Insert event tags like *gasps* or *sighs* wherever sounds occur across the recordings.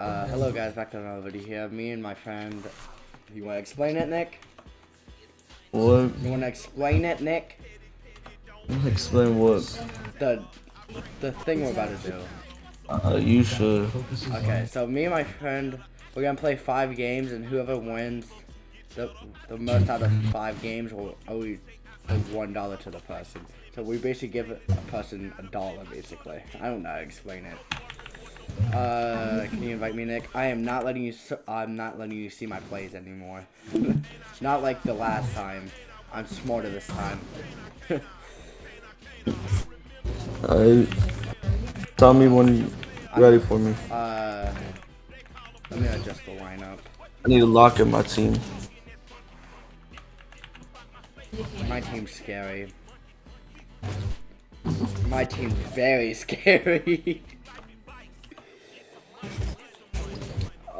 Uh, hello guys, back to another video here. Me and my friend. You wanna explain it, Nick? What? You wanna explain it, Nick? Explain what? The the thing we're about to do. Uh, you should. Okay, so me and my friend, we're gonna play five games, and whoever wins the the most out of five games will owe you one dollar to the person. So we basically give a person a dollar, basically. I don't know how to explain it. Uh, can you invite me, Nick? I am not letting you. I'm not letting you see my plays anymore. *laughs* not like the last time. I'm smarter this time. *laughs* Uh, tell me when you're ready for me. Uh, let me adjust the lineup. I need to lock in my team. My team's scary. My team's very *laughs* scary.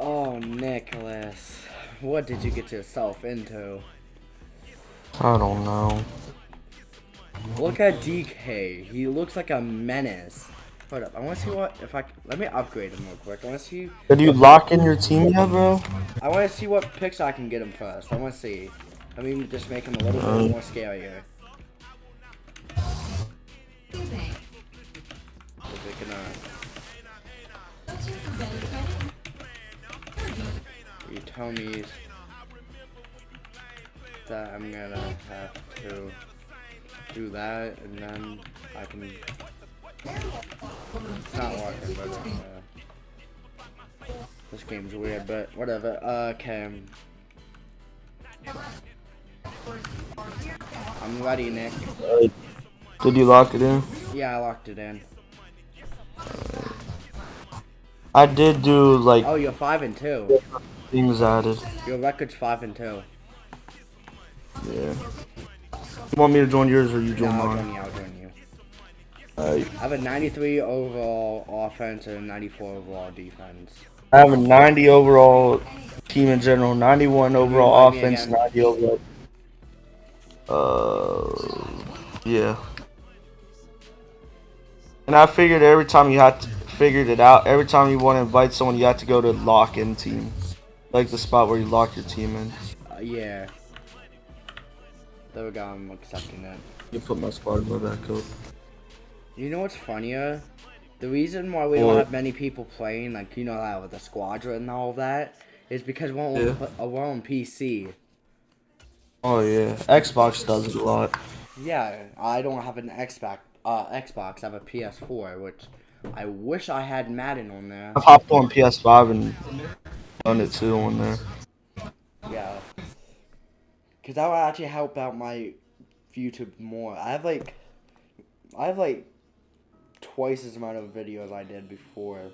Oh, Nicholas. What did you get yourself into? I don't know. Look at DK. He looks like a menace. Hold up. I want to see what if I let me upgrade him real quick. I want to see. Did you lock in your team yet, bro? I want to see what picks I can get him first. I want to see. Let me just make him a little Um. bit more scarier. Is it gonna? You tell me that I'm gonna have to do that, and then I can. It's not working, but uh, this game's weird, but whatever. Uh, okay. I'm ready, Nick. Uh, did you lock it in? Yeah, I locked it in. I did do like Oh, you're five and two. Things added. Your record's five and two. Yeah. You want me to join yours or you No, join I'll mine? join you. I'll join you. Alright. I have a 93 overall offense and a 94 overall defense. I have a 90 overall team in general, 91 overall offense, 90 overall. Uh, yeah. And I figured every time you had to figured it out, every time you want to invite someone, you had to go to lock in team, like the spot where you lock your team in. Uh, yeah. There we go. I'm accepting it. You put my my back up. You know what's funnier? The reason why we don't have many people playing, like you know, that with the squadron and all that, is because we're on, Yeah. uh, we're on PC. Oh yeah, Xbox does it a lot. Yeah, I don't have an Xbox. Uh, Xbox. I have a PS4, which I wish I had Madden on there. I've hopped on PS5 and done it too on there. Yeah. Cause that would actually help out my YouTube more. I have like, I have like twice as amount of videos I did before.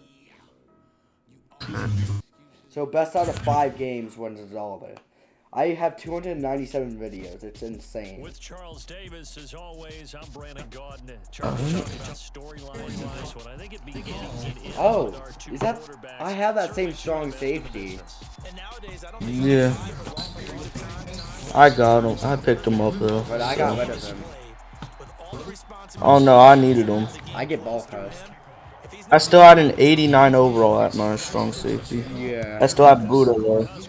*laughs* So best out of five games wins a dollar. I have 297 videos. It's insane. With Charles Davis, as always, I'm Brandon Gaudin. Charles, oh, storyline-wise, what I think it begins, oh. it Oh, with our two is that? I have that same strong safety. Yeah. I got him. I picked him up though. But I got so. rid of him. Oh no, I needed him. I get ball first. I still had an 89 overall at my strong safety. Yeah. I still have Budda though.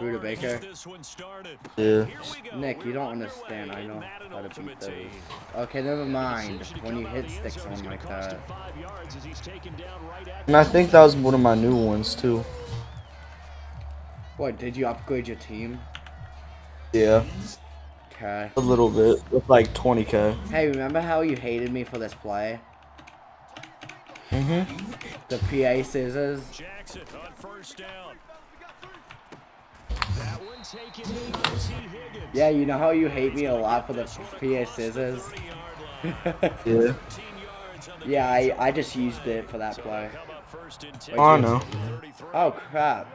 Oscar Budda Baker. gets this one started. Yeah. Here we go. Nick, you don't understand. I know how to beat those. Okay, never mind. When you hit of the sticks on gonna like cost that. him five yards as he's taken down right at And I think that was one of my new ones too. What, did you upgrade your team? Yeah. Okay. A little bit. With like 20k. Hey, remember how you hated me for this play? Mm-hmm. The PA scissors? Jackson on first down. Yeah, you know how you hate me a lot for the PA scissors? *laughs* Yeah. 13 yards on the yeah, I, I just used it for that play. come up first and 10. Oh, no. Oh, crap.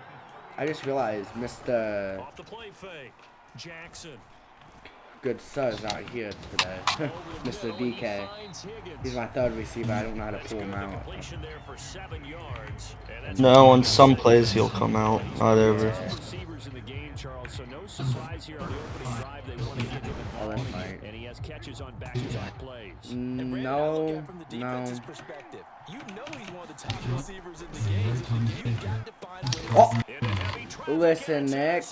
I just realized Mr. Off the play fake. Jackson. Good Sir is not here today. *laughs* Mr. DK. He's my third receiver. I don't know how to pull him out. completion there for seven yards. And that's No, in some plays he'll come out. Not ever. receivers in the game, Charles. So no surprise here on the opening drive. They want to get him Oh, involved. right. And he has catches on back-to-back plays. Mm, and Brandon, I look No, at from the no. defense's perspective. You know he's one of the top receivers in the game. You've got to find ways Oh, In a heavy traffic, listen, Nick.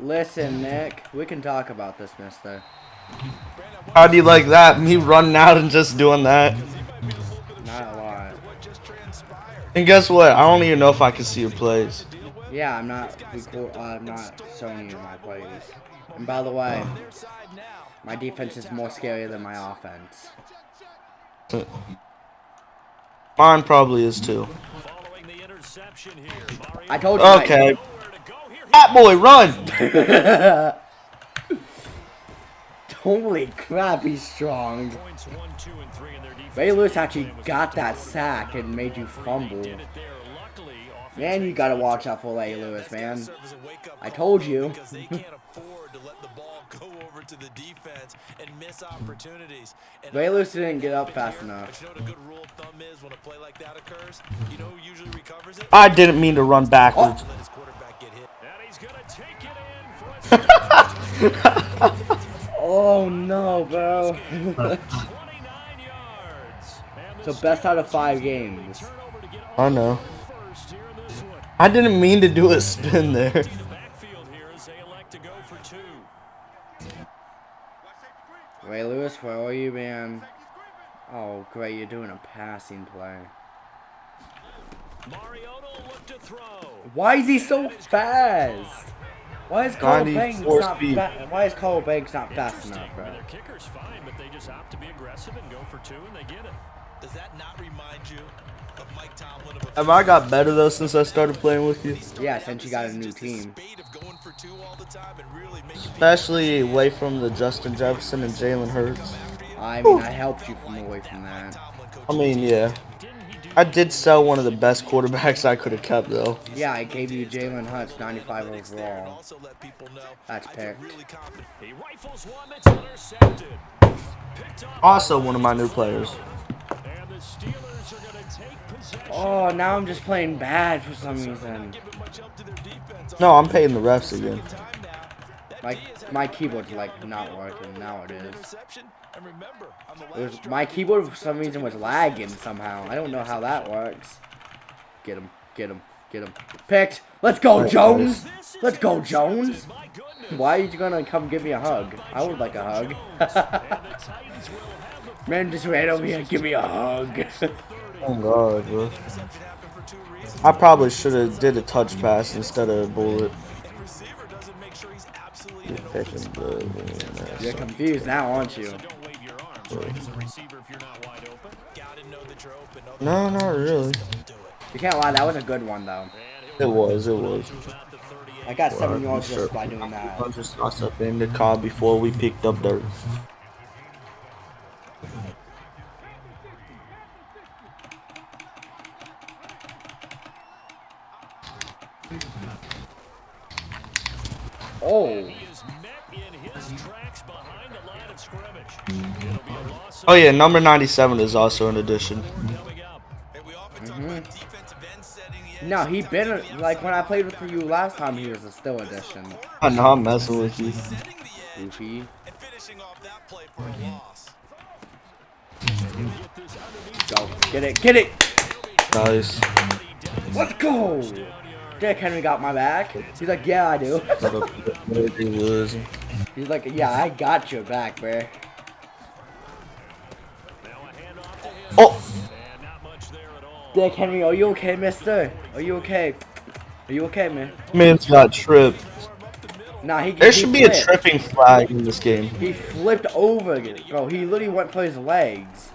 Listen, Nick. We can talk about this, mister. Brandon, How do you like that? Me running out and just doing that. he might be a little bit of Not a lot. after what just transpired. And guess what? I don't even know if I can see your plays. Yeah, I'm not. Record, uh, I'm not showing you my plays. And by the way, Their side now. my defense is more scary than my offense. Mine probably is too. Following the interception here, Mario I told you. Okay. nowhere to. Fat boy, run! I- *laughs* Holy crap, he's strong. Points one, two, and three in their defense. Ray Lewis actually got that sack and made you fumble. Man, you gotta watch out for Ray Lewis, man. Serve as a wake-up I told you. Because they *laughs* can't afford to let the ball go over to the defense and miss opportunities. And Ray Lewis didn't get up fast enough. you know what a good rule of thumb is when a play like that occurs? You know who usually recovers it? I didn't mean to run backwards. Let his quarterback get hit. and he's gonna take it in for a *laughs* Oh no, bro. 29 yards. So best out of five use the early games. turnover to I know. on first here in this one. I didn't mean to do a spin there. The backfield here as they elect to go for two. Ray Lewis, where are you, man? Oh, great, you're doing a passing play. Mariota will look to throw. Why is he so fast? Why is Carl Banks not speed. Why is Carl Banks not fast enough, bro? their kicker's fine, but they just opt to be aggressive and go for two, and they get it. Does that not remind you of Mike Tomlin? Of Have I got better though since I started playing with you? Yeah, since you got a new team. spate of going for two all the time and really making people Especially away from the Justin Jefferson and Jalen Hurts. I mean, I helped you from away from that. I mean, yeah. Didn't he do I did sell one of the best quarterbacks I could have kept though. Yeah, I gave you Jalen Hurts 95 overall. also let people know That's picked. really confident. He rifles one that's intercepted. Picked up. Also one of my new players. Oh, now I'm just playing bad for some reason. Giving much help to their defense on No, I'm paying the refs again. time now. That My D is my keyboard's like not working. Now it is. interception. And remember, on the It was, my keyboard for some reason was lagging somehow. I don't know how that works. Get him, get him, get him. Picked. Let's go, Jones. Let's go. Jones. Why are you gonna come give me a hug? I would like a hug. *laughs* And the Titans will have the Man just ran over here and give me a hug. Oh god, bro. interception happened for two reasons. I probably should have did a touch pass instead of a bullet. And receiver doesn't make sure he's absolutely Picking the- You're confused now, aren't you? Don't wave your arms right as a receiver if you're not wide open. gotta know that you're open. No, not really. You can't lie, that was a good one though. It was, it was. about the 38. I got seven yards sure. just by doing that. I just tossed up in the car before we picked up dirt. Oh, He is met in his tracks behind the line of scrimmage. It'll be a loss of Oh yeah, number 97 is also an addition. coming up. And we often talk about defensive end setting the edge. no, he been like when I played with you last time. He was a still addition. I know I'm messing with you. Setting the edge Goofy. and finishing off that play for a loss. Go, get it, get it. Nice. Let's go. Dick Henry got my back. He's like, yeah, I do. Whatever it was. He's like, yeah, I got your back, bro. Now a handoff to him. Oh, And not much there at all. Dick Henry, are you okay, mister? Are you okay? Are you okay, man? man's got tripped. Nah, he There he should be a tripping flag in this game. He flipped over, again. bro. He literally went for his legs.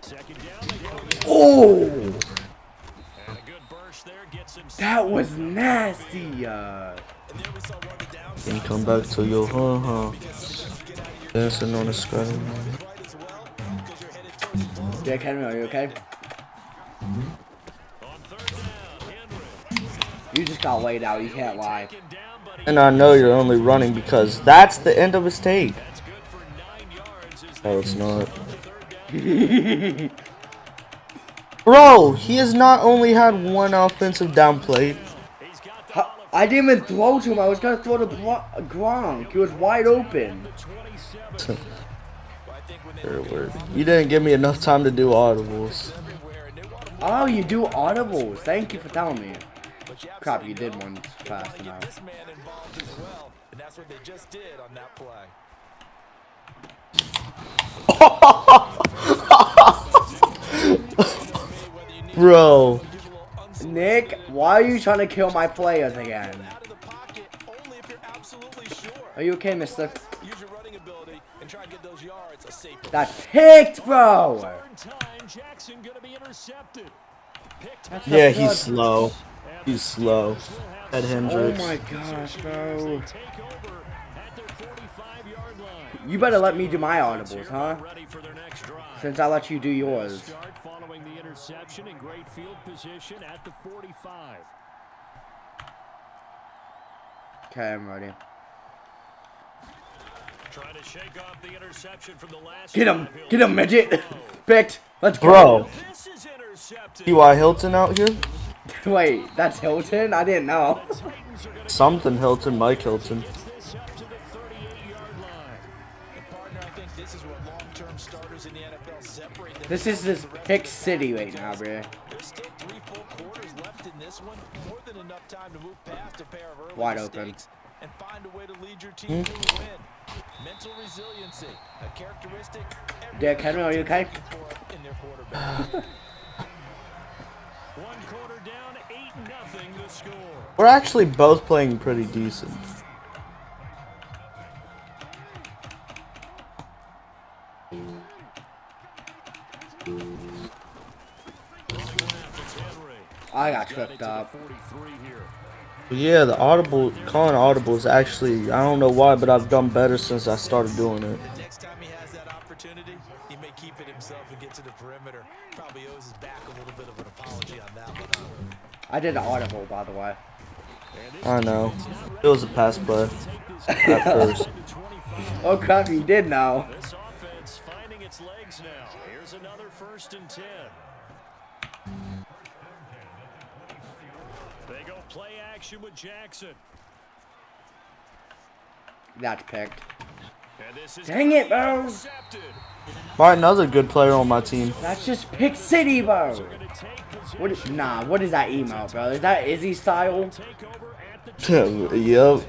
Second down, they go again. Oh, And a good burst there gets him that was nasty. Uh, And there we saw one of the downs Then come back to your huh huh. Dancing on the sky. right as you're headed towards the ball. Dick Henry, are you okay? You just got laid out. You can't lie. Taken down, but he- And I know you're only running because that's the end of his tape. That's good for nine yards. as No, it's not. *laughs* Bro, he has not only had one offensive down play. He's got the Huh, I didn't even throw to him. I was gonna throw to Gronk. He was wide open. You didn't give me enough time to do audibles. Oh, you do audibles. Thank you for telling me. Crap, you did one fast enough. this man involved as well, and that's what they just did on that play. Bro. Nick, why are you trying to kill my players again? Out of the pocket only if you're absolutely sure. Are you okay, mister? Use your running ability and try and get those yards a safe. That's picked, bro! Time, Jackson going to be intercepted. Picked That's Yeah, he's good. slow. He's slow. Ed Oh Hendricks. my gosh, bro. take over at their 45-yard line. You better let me do my audibles, huh? Ready for their next drive. Since I let you do yours. Start interception in great field position at the 45. Okay, I'm ready. Trying to shake off the interception from the last Get him! Get him, midget! *laughs* Picked! Let's go! Bro. This is. T.Y. Hilton out here? *laughs* Wait, that's Hilton? I didn't know. Titans are going to Something Hilton, Mike Hilton. This is this pick city right now, bro. There's still three full quarters left in this one. More than enough time to move past a pair of early Wide open. mistakes and find a way to lead your team to a win. Mental resiliency, a characteristic Derrick Henry, are you okay? in their quarterback. One quarter down, 8 nothing the score. We're actually both playing pretty decent. I got Got tripped up. 43 here. Yeah, the audible, calling audibles actually, I don't know why, but I've done better since I started doing it. Next time he has that opportunity, he may keep it himself and get to the perimeter. Probably owes his back a little bit of an apology on that one. I did an audible, by the way. I know. It was a pass play *laughs* at first. Oh crap, you did know. This offense finding its legs now. Here's another first and 10. Play action with Jackson. That's picked. And this is Dang it, bro. intercepted. Alright, a good player on my team. That's just pick city, bro. Gonna take possession. What is, nah, what is that email, bro? Is that Izzy style? Take over at the *laughs* yep.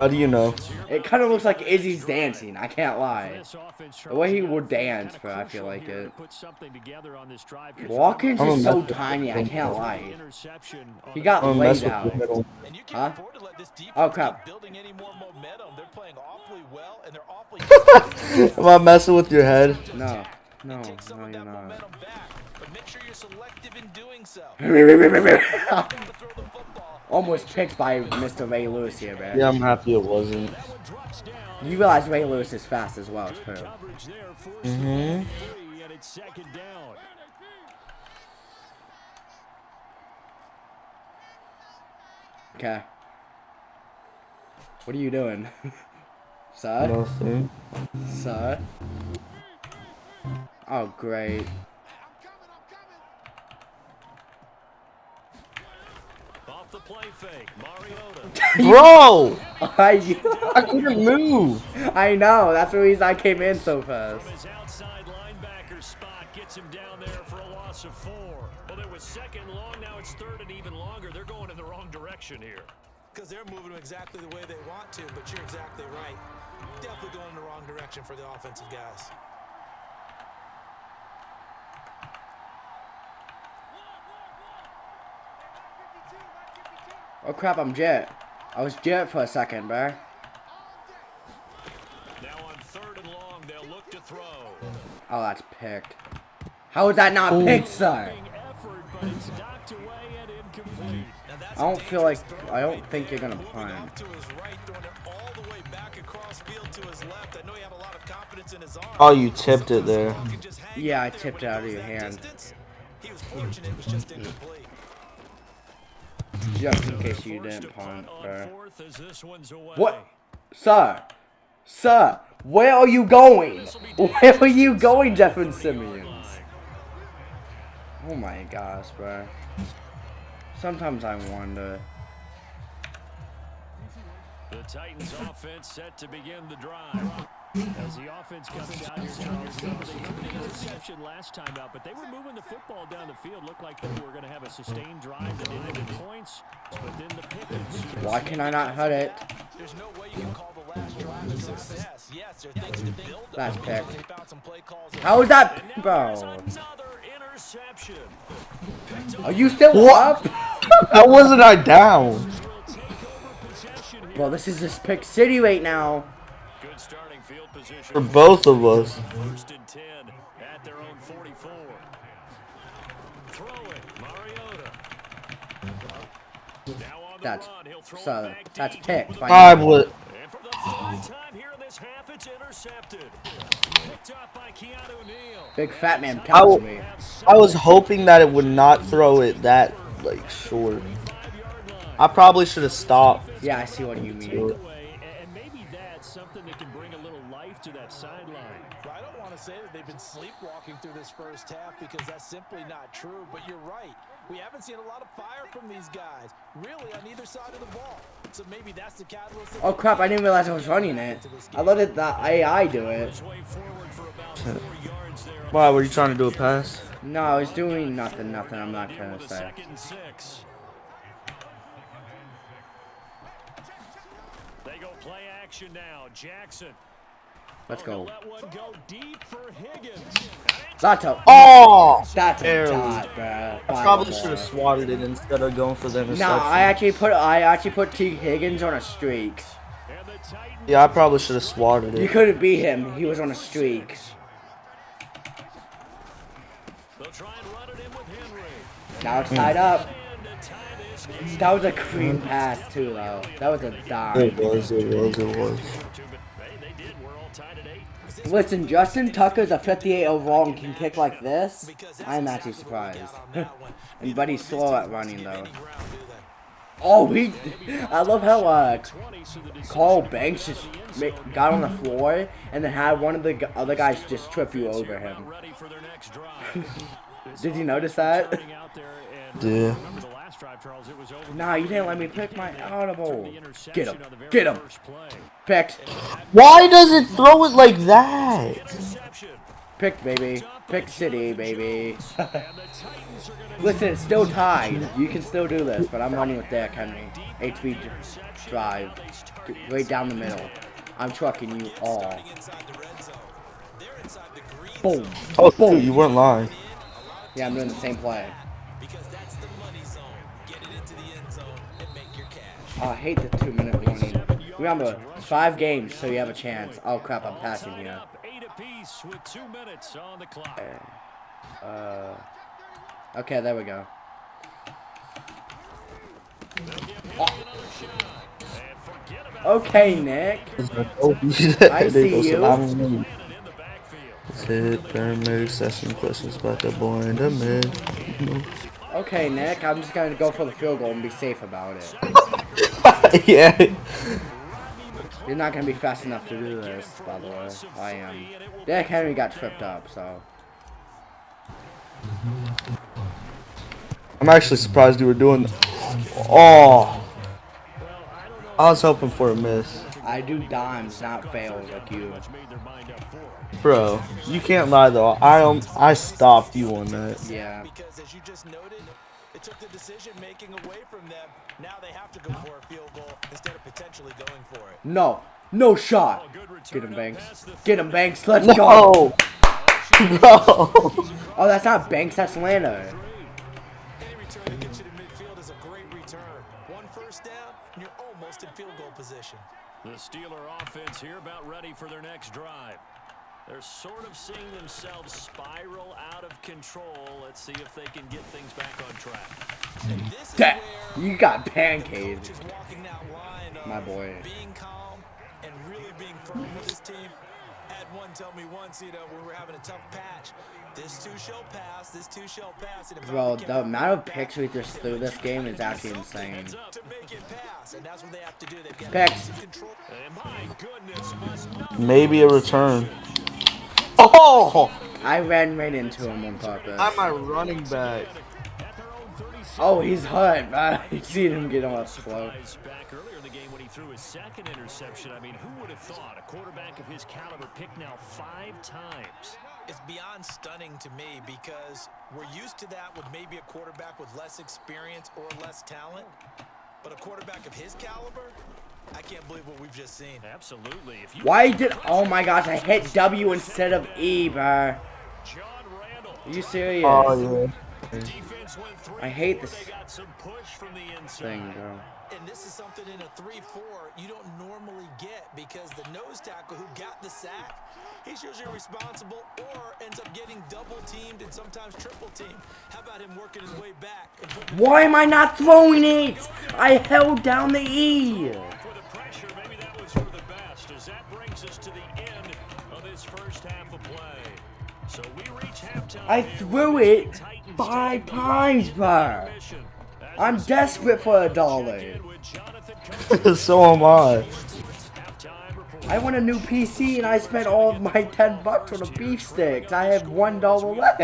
How do you know? It kind of looks like Izzy's dancing. I can't lie. The way he would dance, bro, I feel like it. put something together on this drive. Watkins is so tiny. I can't lie. He got laid out. the middle. And you Huh? can't afford to let this defense Oh, crap. building any more momentum. They're playing awfully well, and they're awfully *laughs* Am I messing with your head? No, no, no, you're not. back. But make sure you're selective in doing so. *laughs* Almost picked by Mr. Ray Lewis here, man. Yeah, I'm happy it wasn't. That one drops down. You realize Ray Lewis is fast as well, too. Coverage there, forced Mhm. three, and it's second down. Okay. What are you doing? *laughs* Sir? Nothing. Sir? Oh, great. *laughs* Bro! *laughs* I, I couldn't move. I know, that's the reason I came in so fast. Outside linebacker spot, gets him down there for a loss of four. Well, there was second long, now it's third and even longer. They're going in the wrong direction here. Because they're moving exactly the way they want to, but you're exactly right. Definitely going in the wrong direction for the offensive guys. Oh crap, I'm Jet. I was Jet for a second, bro. Now on third and long, they'll look to throw. Oh, that's picked. How is that not picked, sir? Big effort, but it's knocked away and incomplete. Now that's I don't feel like- I don't think you're gonna Moving punt. off to his right, throwing it all the way back across field to his left. I know he had a lot of confidence in his arm. Oh, you tipped it there. Sometimes the ball can just hang Yeah, I tipped it it out of your hand. He was fortunate, it was just *laughs* incomplete. Just in case you didn't punt. What? Sir? Sir? Where are you going? Where are you going, Jeffery Simmons? Oh my gosh, bro. Sometimes I wonder. The Titans offense set to begin the drive. As the offense comes out here, Charles, they threw the interception last time out, but they were moving the football down the field. Looked like they were going to have a sustained drive that ended in points, but then the pick. Why can I not hit it? There's no way you can call the last drive a success. Yes, there are things to build Last upon. pick. They found some play calls. How is that, And bro? there's another interception. Picked Are you still What? up? *laughs* How wasn't I down? will take over possession here. Well, this is just pick city right now. Good starting field position. For both of us. First and 10 at their own 44. Throw it, Mariota. Now on the That's run, he'll throw it so. That's picked. by I would. And for the third time here in this half, it's intercepted. Picked up by Keanu Neal. Big fat man I tells w- me. I was hoping that it would not throw it that like short. I probably should have stopped. Yeah, I see what you mean. Takeaway, and maybe that's something that can bring a little life to that sideline. I don't want to say that they've been sleepwalking through this first half because that's simply not true, but you're right. We haven't seen a lot of fire from these guys, really on either side of the ball. So maybe that's the catalyst. Oh crap! I didn't realize I was running it. I let it the AI do it. His way forward for about four yards there. Why were you trying to do a pass? No, I was doing nothing. Nothing. I'm not In trying with to say. second. They go play action now. Jackson. Let's go. Let go deep for Higgins. That's a. Oh! That's a barely. dot, bruh. I probably should have swatted it instead of going for the No, interception. I actually put I actually put Tee Higgins on a streak. And the Titans Yeah, I probably should have swatted it. You couldn't beat him. He was on a streak. They'll try and run it in with Henry. Now it's tied hmm. up. And to tie this game. That was a clean pass too, though. That was a dime. It was, it was, it was. Two, but hey, they did. We're all tied at eight. Listen, Justin Tucker's a 58 overall and can kick like this. I'm actually surprised. *laughs* and but he's slow at running though. Oh, we. I love how uh, 20, so the decision Carl Banks just got on the floor and then had one of the other guys just trip you over him. *laughs* Did you notice that? Yeah. Remember drive, Charles, it was over Nah, you didn't let me pick my Took audible. the Get him. on the very Get him. first. Picked. Why does it throw it like that? Interception. Picked, baby. Pick City, baby. *laughs* And the Titans are gonna Listen, it's still tied. You can still do this, but I'm running with Derrick Henry. HB d- drive. D- Right down the middle. I'm trucking you all. inside the red zone. They're inside the green Boom. Oh, dude, you weren't lying. Yeah, I'm doing the same play. Oh, I hate the two minute warning. Remember, five games, so you have a chance. Oh crap, I'm passing here. up eight apiece with two minutes on the clock. Uh, okay, there we go. About Okay, Nick. I *laughs* see you. Landon in the backfield. Hit paramedic session questions about the the mid. Okay, Nick. I'm just gonna go for the field goal and be safe about it. *laughs* *laughs* yeah. You're not gonna be fast enough to do this, by the way. I am. Derrick Henry got tripped up, so. I'm actually surprised you were doing. Oh. I was hoping for a miss. I do dimes, not fails like you. Much made their mind up for it. Bro, you can't lie though. I um, I stopped you on that. Yeah. Because as you just noted, it took the decision making away from them. Now they have to go for a field goal instead of potentially going for it. No. No shot. Good return Get him, Banks. Get him, Banks. Let's go. *laughs* No. No. *laughs* Oh, that's not Banks. That's Lano. Any return that gets you to midfield is a great return. One first down, and you're almost in field goal position. The Steeler offense here about ready for their next drive. They're sort of seeing themselves spiral out of control. Let's see if they can get things back on track. That you got pancaked. just walking that line of My boy. being calm and really being firm with his team. Had one tell me once, you know, when we were having a tough patch, this too shall pass, this too shall pass. And it Bro, the amount of picks we just threw this game is actually insane. To make it pass, and that's what they have to do. They've got Picks. control. And my goodness, must not Maybe a return. Oh. I ran right into him on purpose. I'm my running back. at their own 36. Oh, he's hurt, man. You seen him get off slow. Surprise back earlier in the game when he threw his second interception. I mean, who would have thought a quarterback of his caliber picked now five times? It's beyond stunning to me because we're used to that with maybe a quarterback with less experience or less talent. But a quarterback of his caliber, I can't believe what we've just seen. Absolutely. If you Why did? Oh my gosh, I hit W instead of E, bro. John Randle, Are you serious? Oh yeah. defense went three. I hate this some push from the. Thing, bro. And this is something in a 3-4 you don't normally get because the nose tackle who got the sack, he's usually responsible or ends up getting double teamed and sometimes triple teamed. How about him working his way back Why am I not throwing it? I held down the E. For the pressure, maybe that was for the best, as that brings us to the end of this first half of play. So we reach. I threw it Titans five taking times, bro. I'm desperate for a dollar. check in with Jonathan *laughs* Coachman. so am I. Halftime report. I want a new PC and I spent all of my 10 bucks on the beef sticks. I have one dollar left.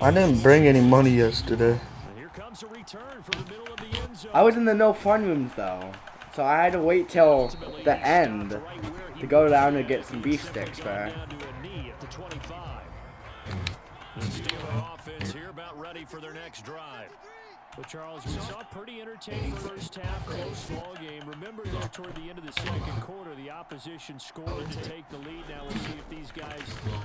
I didn't bring any money yesterday. And here comes a return from the middle of the end zone. I was in the no fun rooms though. So I had to wait till the end to go down and get some beef sticks, bro. Down to a knee at the 25. The Steeler offense here about ready for their next drive. But Charles, we saw a pretty entertaining first half, close ball game. Remember there toward the end of the second quarter, the opposition scored to take the lead. Now we'll see if these guys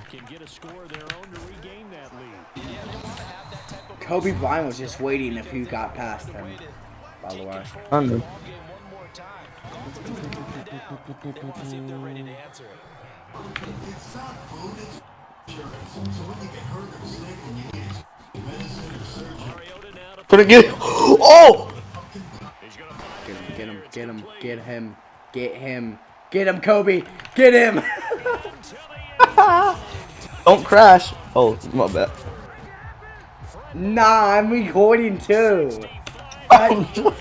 can get a score of their own to regain that lead. Kobe Bryant was just waiting if you got past him. By the way. I know. Ball game one more time. Calls it comes one down. They want to see if they're ready to answer it. Mariota now to Put it get. Oh! Going to Get him, oh! get him, get him, get him, get him, get him, Kobe, get him. *laughs* Don't crash. Oh, my bad. nah, I'm recording too. *laughs* I-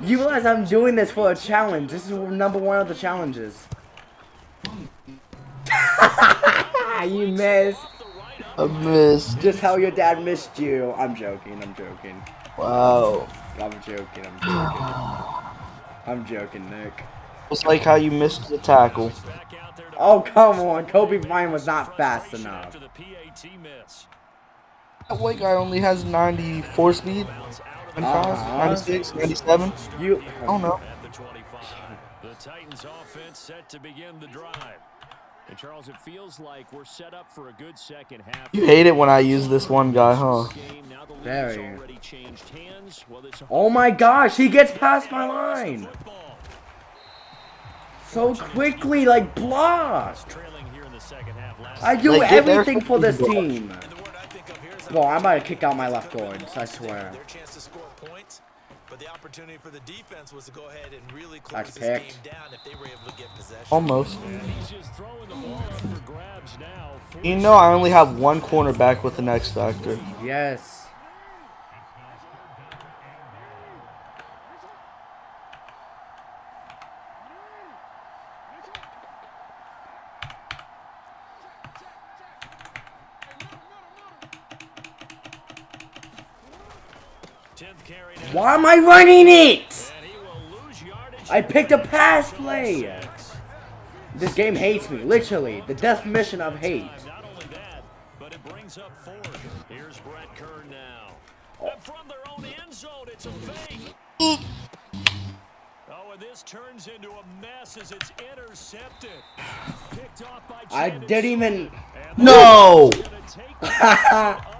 you realize I'm doing this for a challenge. This is number one of the challenges. *laughs* you missed. I missed. Just how your dad missed you. I'm joking, I'm joking. Wow. I'm joking, I'm *sighs* joking. I'm joking, Nick. It's like how you missed the tackle. back out there to Oh, come on. Kobe Bryant was not fast enough. after the PAT miss. That white guy only has 94 speed. 95, Uh-huh. 96, 97. You. I don't know. At the 25. The Titans offense set to begin the drive. And Charles, it feels like we're set up for a good second half. You hate it when I use this one guy, huh? Game. Now the lead Very. has already changed hands. Well, this Oh my gosh, he gets past my line. So quickly, like blast. Trailing here in the second half. Last I do Like, everything for this team. Well, I think of here is Bro, I'm about to kick out my left guards, I swear. Their chance to score points. But the opportunity for the defense was to go ahead and really close That's this game down if they were able to get possession. Almost. And he's just throwing the ball up for grabs now. You know I only have one cornerback with an X Factor. Yes. Why am I running it? and he will lose yardage. I picked a pass play. This game hates me, literally. The definition of hate. Not only that, but it brings up fourth. Here's Brett Kern now. Oh. From their own end zone, it's a fake. Oh, and this turns into a mess as it's intercepted. Picked off by I didn't even. No! Gonna *laughs*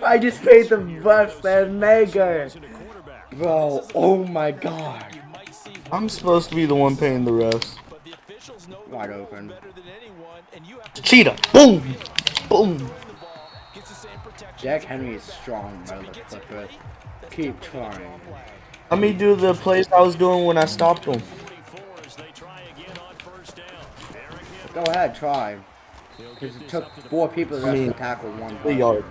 take control of the football. Bro, I just paid the bus and mega. As a quarterback. Bro, oh my god. You might see I'm supposed to be the one paying the refs. but the officials know Wide open. better than anyone, and you have to Cheetah. Boom! Boom! the ball, gets the same protection. Jack Henry is strong, motherfucker. Keep trying. Let me do the plays I was doing when I stopped him. 44 as they try again on first down. Eric Hill Go ahead, try. Because it took four people to I mean, tackle one. Three yards.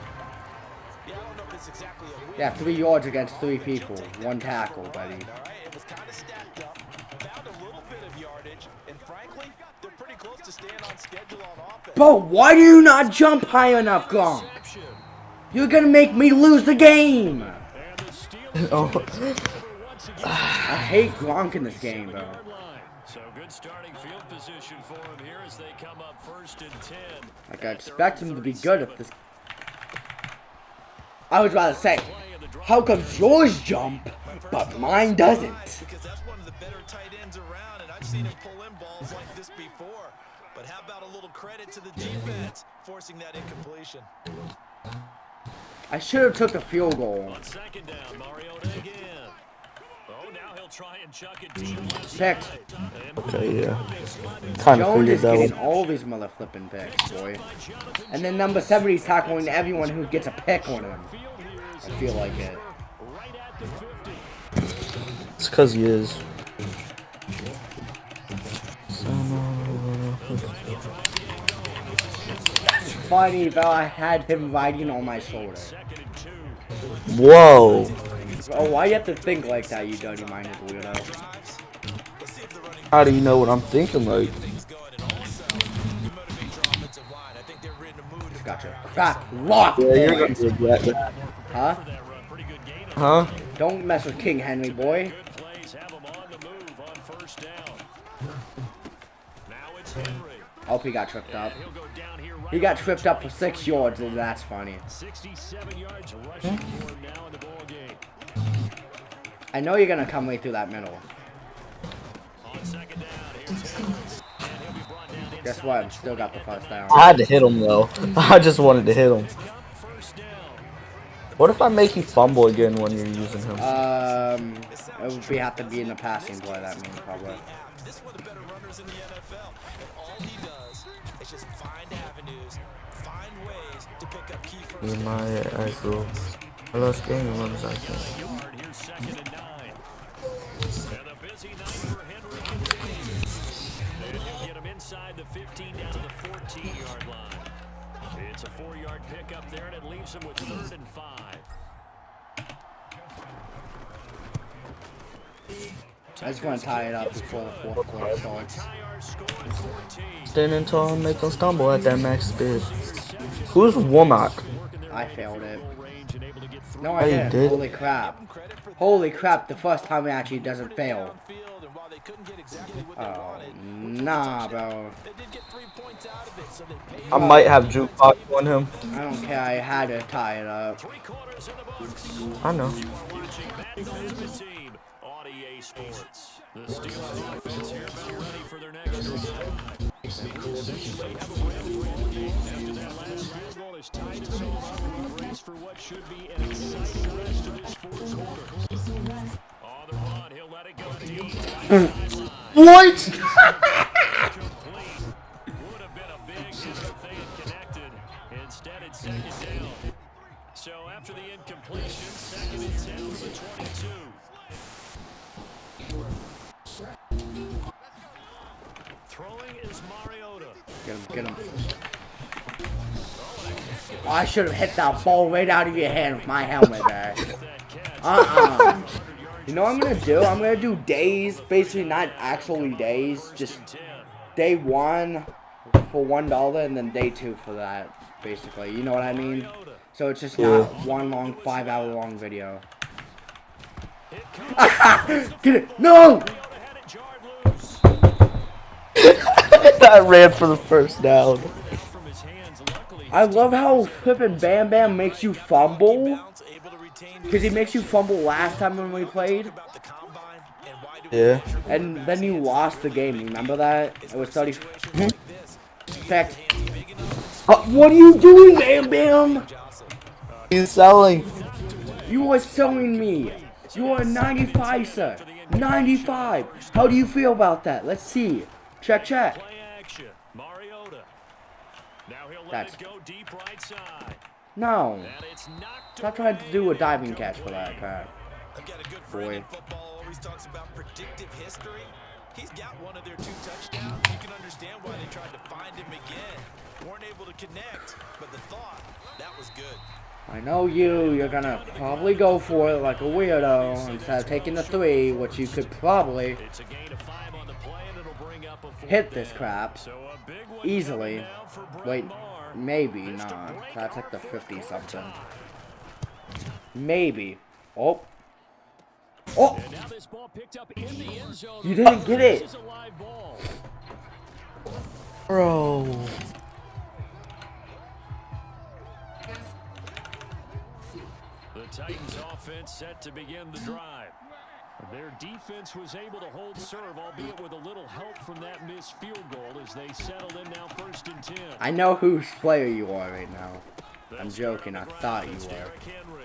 Yeah, three yards against three people. One tackle, buddy. All right, it was kind of stacked up. Found a little bit of yardage, and frankly, they're pretty close to staying on schedule on offense. Bro, why do you not jump high enough, Gronk? You're gonna make me lose the game. And the Steelers Oh. *sighs* I hate Gronk in this game, bro. So good starting field position for him here as they come up first and 10. Like I expect him to be good at this. I was about to say, how comes yours jump, but mine doesn't? Because that's one of the better tight ends around, and I've seen him pull in balls like this before. But how about a little credit to the defense forcing that incompletion? I should have took the field goal. On second down, again. Oh, now he'll try and chuck it deep left Picked. side. And Okay, yeah. Kind of Jones figured is that getting one. all these mother flipping picks, boy. And then number 70 is tackling everyone who gets a pick on him. field here is I feel like it. right at the 50. It's because he is. Funny though, I had him riding on my shoulder. Second and two. Whoa. Oh, why you have to think like that, you dirty-minded weirdo? Let's see if the running How do you know what I'm thinking like? things going, and also you motivate your offensive line. I think they're in the mood to Gotcha. Crap. Lock. Yeah, you're boy. gonna regret that. Huh? That run, pretty good gain. Huh? Don't mess with King Henry, boy. Good plays have him on the move on first down. Now it's Henry. Oh, he got tripped up. He'll go down here right He got tripped up for six yards, and that's funny. 67 yards rushing hmm? now in the ball game. I know you're gonna come right through that middle. On second down, here's Henry. And he'll be brought down inside Guess what? the Still got the first down. I had to hit him though. *laughs* I just wanted to hit him. What if I make you fumble again when you're using him? Um, it would be have to be in the passing play. That means probably. This one of the better runners in the NFL. And all he does is just find avenues, find ways to pick up key first In my actual. I lost game runs I can. Yard here, second and nine. And a busy night for Henry continues. And he'll get him inside the 15 down to the 14-yard line. It's a four-yard pickup there, and it leaves him with third and five. I just want to tie it up before the fourth quarter starts. Tie our score at 14. Standing tall and make them stumble at that max speed. Who's Womack? I failed it. No, Oh, I didn't. did? Holy crap. Holy crap, the first time it actually doesn't fail. field, and while they couldn't get exactly what they Oh, nah, bro. they did get three points out of it, so they paid I might have jukebox on him. I don't care. I had to tie it up. Three quarters in the books. I know. Watching Madden Management Team on EA Sports. The Steelers offense here about ready for their next drive. Essentially have a win ball game after that last field goal is tied us all up. We brace for what should be an exciting rest of this fourth quarter. Oh, on the run, he'll let it go deep. What? Would have been a big hit if they had connected. Instead, it's second down. So after the incompletion, second and 10 from the 22. Throwing is Mariota. Get him, get him. Oh, I should have hit that ball right out of your hand with my helmet *laughs* there. Uh-uh. You know what I'm gonna do? I'm gonna do days, basically not actually days, just day one for one dollar and then day two for that, basically. You know what I mean? So it's just Yeah. not one long five hour long video. *laughs* Get it! No! Mariota had it jarred loose. I ran for the first down. From his hands, luckily. I love how flippin' Bam Bam makes you fumble. bounce, able to retain Because he makes you fumble last time when we played. about the combine and why do we Yeah. And then you lost the game. Remember that? It was 30. situations? Fact. Uh, what are you doing, Bam Bam? He's selling. You are selling me. You are 95, sir. 95. How do you feel about that? Let's see. Check, check. Play action. Mariota. Now he'll let That's- go deep right side. No. And it's knocked Stop trying to do a diving catch for that crap. I've got a good friend Boy. in football always talks about predictive history. He's got one of their two touchdowns. You can understand why they tried to find him again. Weren't able to connect, but the thought, that was good. I know you. You're gonna probably go for it like a weirdo instead of taking the three, which you could probably It's a gain of five on the play, and it'll bring up a fourth hit this crap So a big one easily. coming now for Brett Wait. Maybe not. That's like the 50 something. Maybe. Oh. Oh! And now this ball picked up in the end zone. You didn't get it. This is a live ball. Bro. The Titans offense set to begin the drive. Their defense was able to hold serve, albeit with a little help from that missed field goal as they settled in now first and 10. I know whose player you are right now. I'm joking. I start on the ground thought you were.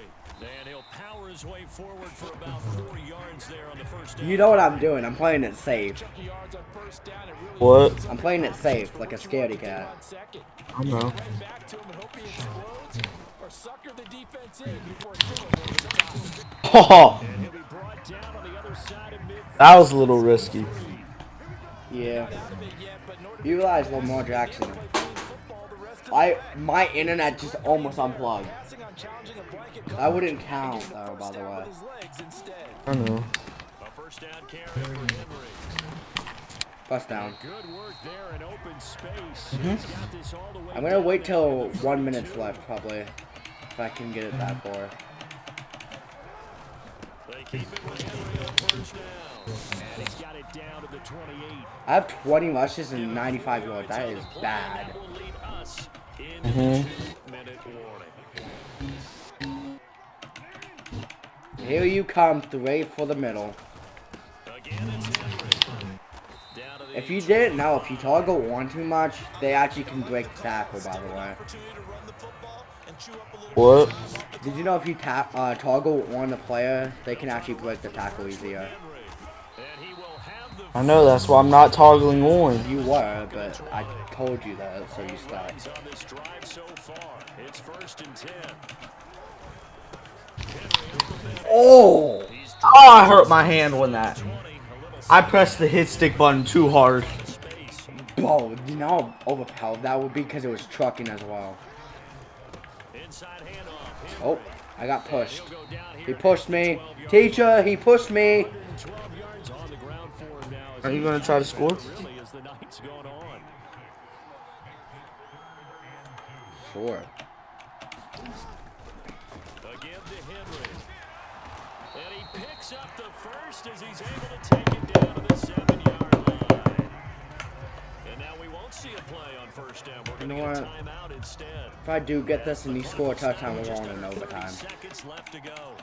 And he'll power his way forward for about four yards there on the first down. You know what I'm doing. I'm playing it safe. Chunky yards on first down. It really What? I'm playing it safe, like a scaredy cat. on second. I know. Right back to him and hope he explodes or sucker the defense in before throwing over the top. Oh, And he'll be brought down on the other side of that was a little risky. Yeah. Out of it yet, but in order to You realize Lamar Jackson. play clean football the rest of the I my internet just almost unplugged. passing on challenging a blanket That wouldn't count getting though, by the way. with his legs instead. I know. A first down carry for Henry. First down. Good work there in open space. He's got this all the way Mm-hmm. I'm gonna wait till one one third minute left, probably, if I can get it that far. They keep it with Henry on first down. And he's got it down to the 28. I have 20 rushes and 95 yards. That is bad. that will lead us into the two-minute warning. Here you come, straight for the middle. Again, it's Henry. Down to the If you didn't know, if you toggle one too much, they actually can break the tackle, by the way. What? Did you know if you tap, uh, toggle one the player, they can actually break the tackle easier? Henry. And he will have the I know, that's why I'm not toggling on. You were, but I told you that, so you stopped. He's on this drive so far. It's first and 10. Oh! Oh, I hurt my hand when that. I pressed the hit stick button too hard. Bro, you know how overpowered that would be because it was trucking as well. Inside handoff. Oh, I got pushed. He'll go down here He at pushed me. Teacher, he pushed me. 12 yards on the ground for him now. as Are you gonna try to score? Really, as the night's going on. Sure. Again to Henry. And he picks up the first as he's able know to get a what? If I do get this and you score a touchdown, we're going in overtime. Left to go.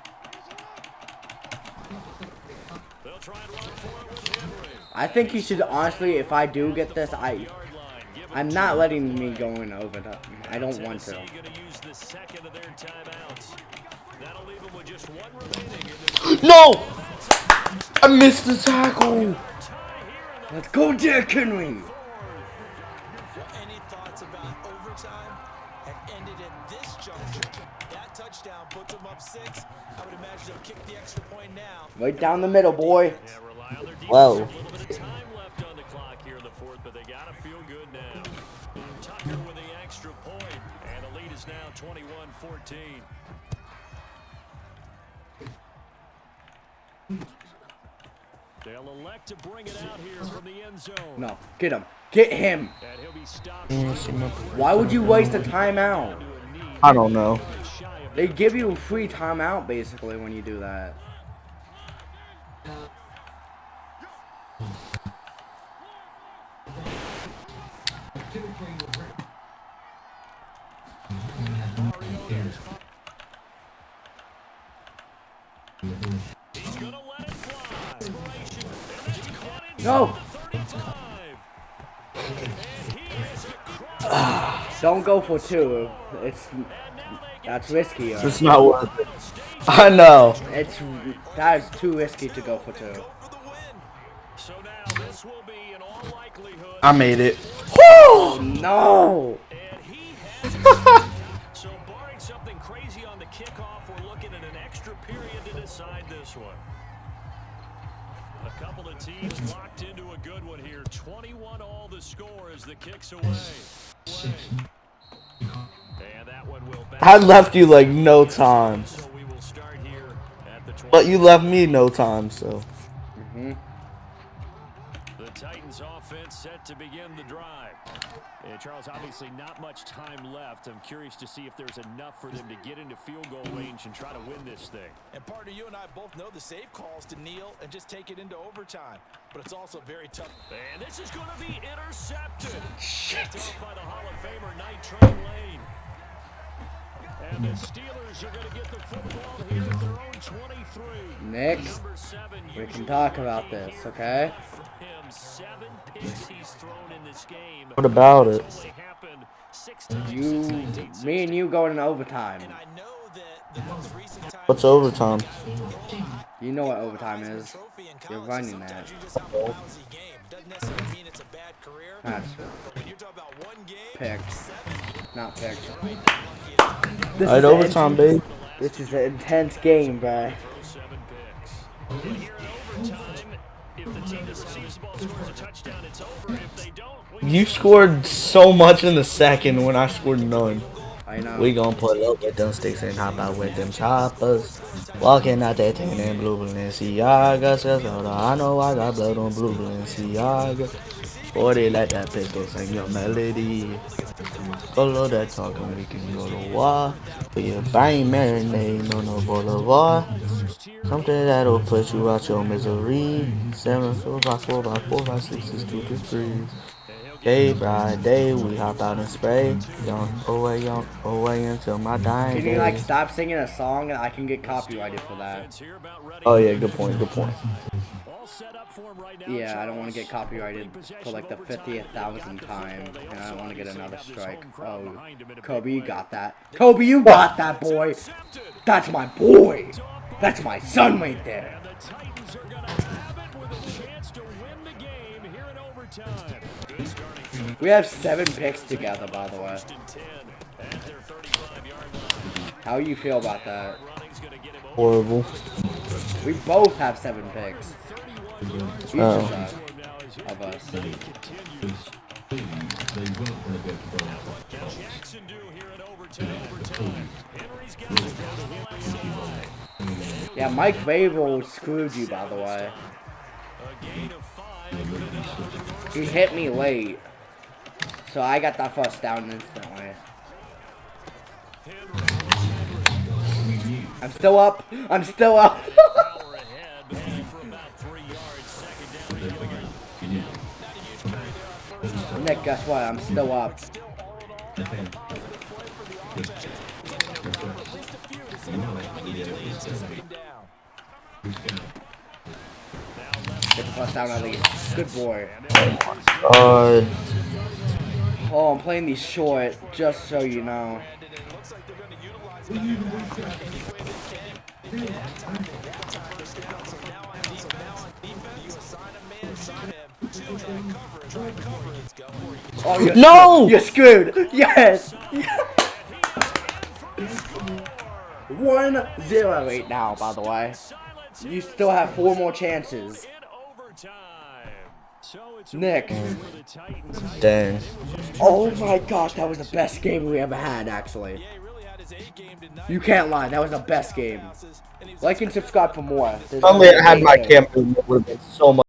They'll try and run for it. I think you should honestly, if I do get this, I, Yard line. Give it I'm not letting me go in overtime. I don't want to. Tennessee gonna use the second of their timeouts. That'll leave them with just one remaining in this *gasps* No! I missed the tackle. tie here in the Let's go, Derrick Henry. And the lead is now 21-14. They'll elect to bring it out here from the end zone. No, get him. Get him. And he'll be stopped. Why would you waste a timeout? I don't know. They give you a free timeout basically when you do that. No. the 35. And he is across. Don't go for two. It's And now they get that's risky. It's not worth it. I know. It's that is too risky to go for two. So now this will be in all likelihood. I made it. No. And he. So barring something crazy on the kickoff, we're looking at an extra period to decide this *laughs* one. A couple of teams locked into a good one here. 21 all the score as the kicks away. And that one will I left you like no time. But you left me no time, so. Mhm. The Titans offense set to begin the drive. Yeah, Charles, obviously not much time left. I'm curious to see if there's enough for them to get into field goal range and try to win this thing. And partner, you and I both know the save calls to kneel and just take it into overtime. But it's also very tough. And this is going to be intercepted. Picked off by the Hall of Famer, Night Lane. And the Steelers are going to get the football here at their own 23. Nick, seven, we can talk about this, okay? Seven picks he's thrown in this game. What about it? It's only happened six uh, times You, me and you going in overtime. And I know that the most recent time What's overtime? You know what overtime is. Trophy You're college, running sometimes that. you just have a lousy game. Doesn't necessarily mean it's a bad career. That's But when you're talking about one game, picked, seven, not picked. right, unlucky This Alright, is overtime, babe. This is an intense game, bro. Seven picks. Here in overtime, if the team that receives the ball scores a touchdown, it's over. If they don't, we You scored so much in the second when I scored none. I know. We gon' pull up with them sticks and hop out with them choppers. Walking out there taking in blue Balenciaga. Says, hold on, I know I got blood on blue Balenciaga. 40 like that pistol, sing your melody. Follow that talking, we can go to war. But your brain marinade on the boulevard. Something that'll put you out your misery. Seven, four, five, four, five, four, five, six, six, two, two, three. Day by day, we hop out and spray. Young, away, young, away until my dying Can you like day. stop singing a song and I can get copyrighted for that? offense here about ready Oh yeah, good point, good point. All set up for him right now, Yeah, I don't want to get copyrighted for like the of 50th They've thousandth time, and I don't want to get another strike. Oh, behind him in a big Kobe, you got that. Kobe, you got that, boy. That's my boy. That's my son right there. And the Titans are going to have it with a chance to win the game here in overtime. Good starting field. We have seven picks together, by the way. First and 10 at their 35-yard line. How you feel about that? Running's going to get him over. Horrible. We both have seven picks. Oh. Yeah, Mike Vrabel screwed you, by the way. He hit me late. So I got that first down instantly. I'm still up. I'm still up. *laughs* up. Nick, guess what? I'm still up. Get the down at least. Good boy. Uh, Oh, I'm playing these short, just so you know. And it looks like they're going to utilize that any way they can. They can't time it. That time is down. So now on defense, now on defense, you assign a man, assign him to that coverage. Right cover gets going. Oh, you're No! You're screwed. Yes. One zero right now, by the way. You still have four more chances. in overtime. So it's a Nick. win for the Titans. dang. Oh my gosh, that was the best game we ever had, actually. Yeah, he really had his A game tonight. You can't lie, that was the best game. And he was Like and subscribe for more. There's If only I had my too. camera, it would have been so much.